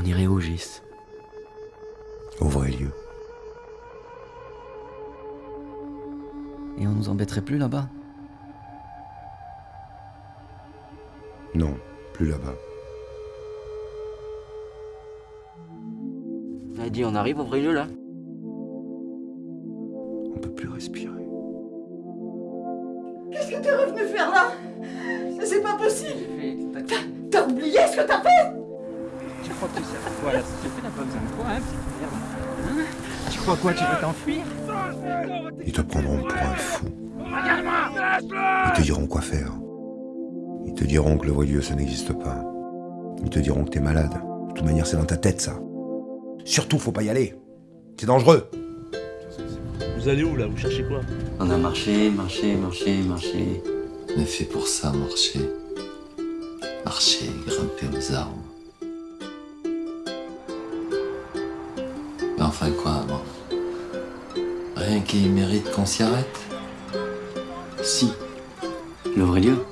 On irait au GIS. Au vrai lieu. Et on nous embêterait plus là-bas? Non, plus là-bas. Dit on arrive au vrai lieu là On peut plus respirer. Qu'est-ce que t'es revenu faire là? C'est pas possible T'as oublié ce que t'as fait? Crois que tu sais quoi la société n'a pas besoin de toi, hein, petite merde Hein Tu crois quoi Tu veux t'enfuir? Ils te prendront pour un fou. Ils te diront quoi faire. Ils te diront que le vrai ça n'existe pas. Ils te diront que t'es malade. De toute manière, c'est dans ta tête, ça. Surtout, faut pas y aller. C'est dangereux. Vous allez où là? Vous cherchez quoi? On a marché, marché, marché, marché. On est fait pour ça, marcher. Marcher, grimper aux arbres. Enfin quoi, bon Rien qui mérite qu'on s'y arrête Si. Le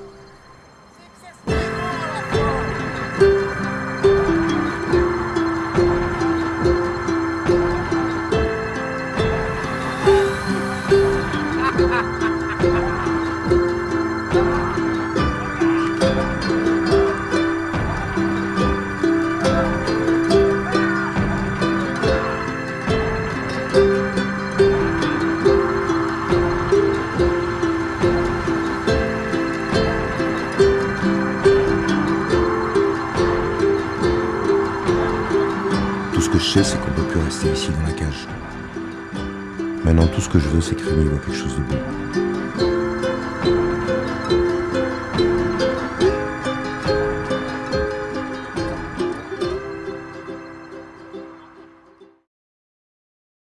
Tout ce que je sais, c'est qu'on peut plus rester ici dans la cage. Maintenant, tout ce que je veux, c'est que Rémi voit quelque chose de bon.